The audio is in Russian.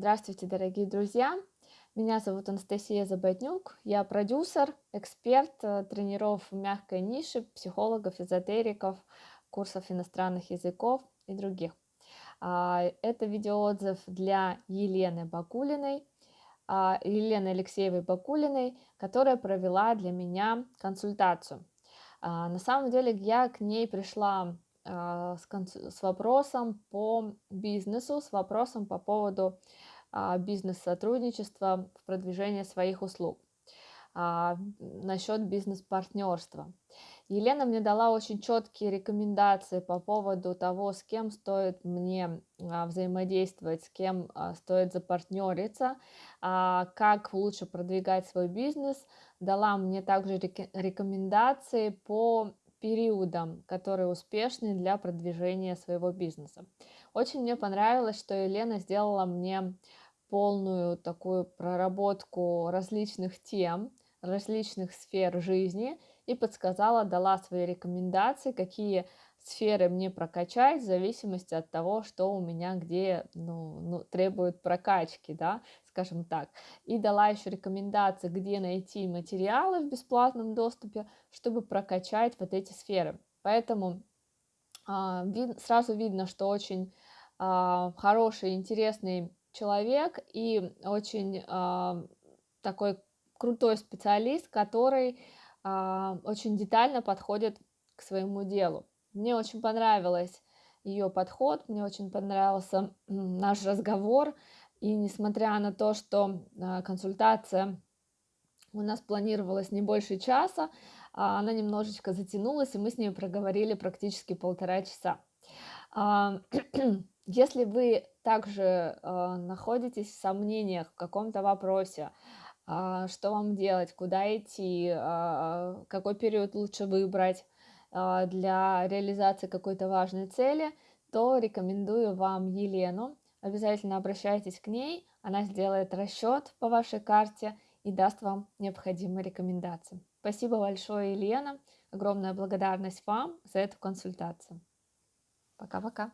Здравствуйте, дорогие друзья! Меня зовут Анастасия Заботнюк, я продюсер, эксперт э, тренеров в мягкой нише, психологов, эзотериков, курсов иностранных языков и других. А, это видеоотзыв для Елены Бакулиной, а, Елены Алексеевой Бакулиной, которая провела для меня консультацию. А, на самом деле я к ней пришла а, с, вопросом по бизнесу, с вопросом по поводу а, бизнес-сотрудничества в продвижении своих услуг, насчет бизнес-партнерства. Елена мне дала очень четкие рекомендации по поводу того, с кем стоит мне взаимодействовать, с кем стоит запартнериться, как лучше продвигать свой бизнес. Дала мне также рекомендации по периодам, которые успешны для продвижения своего бизнеса. Очень мне понравилось, что Елена сделала мне полную такую проработку различных тем, различных сфер жизни и подсказала, дала свои рекомендации, какие сферы мне прокачать в зависимости от того, что у меня где ну, ну, требует прокачки, да, скажем так. И дала еще рекомендации, где найти материалы в бесплатном доступе, чтобы прокачать вот эти сферы. Поэтому а, вид, сразу видно, что очень а, хороший, интересный человек и очень а, такой крутой специалист, который а, очень детально подходит к своему делу. Мне очень понравилось ее подход, мне очень понравился наш разговор, и несмотря на то, что а, консультация у нас планировалась не больше часа, а, она немножечко затянулась, и мы с ней проговорили практически полтора часа. Если вы также находитесь в сомнениях в каком-то вопросе, что вам делать, куда идти, какой период лучше выбрать, а, для реализации какой-то важной цели, то рекомендую вам Елену. Обязательно обращайтесь к ней, она сделает расчет по вашей карте и даст вам необходимые рекомендации. Спасибо большое, Елена. Огромная благодарность вам за эту консультацию. Пока-пока.